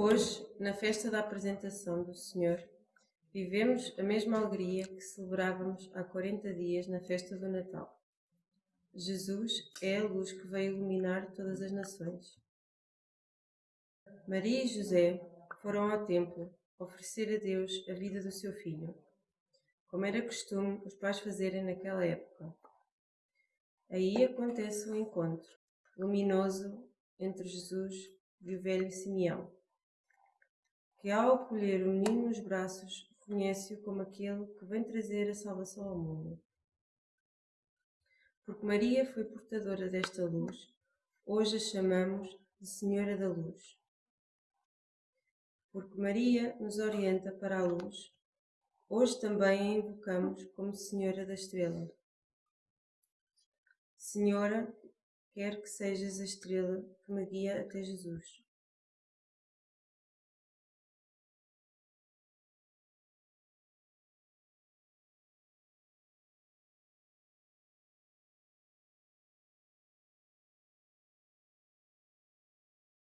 Hoje, na festa da apresentação do Senhor, vivemos a mesma alegria que celebrávamos há 40 dias na festa do Natal. Jesus é a luz que veio iluminar todas as nações. Maria e José foram ao templo oferecer a Deus a vida do seu filho, como era costume os pais fazerem naquela época. Aí acontece o encontro luminoso entre Jesus e o velho Simeão, que ao acolher o menino nos braços conhece-o como aquele que vem trazer a salvação ao mundo. Porque Maria foi portadora desta luz, hoje a chamamos de Senhora da Luz. Porque Maria nos orienta para a luz, hoje também a invocamos como Senhora da Estrela. Senhora, quer que sejas a estrela que me guia até Jesus.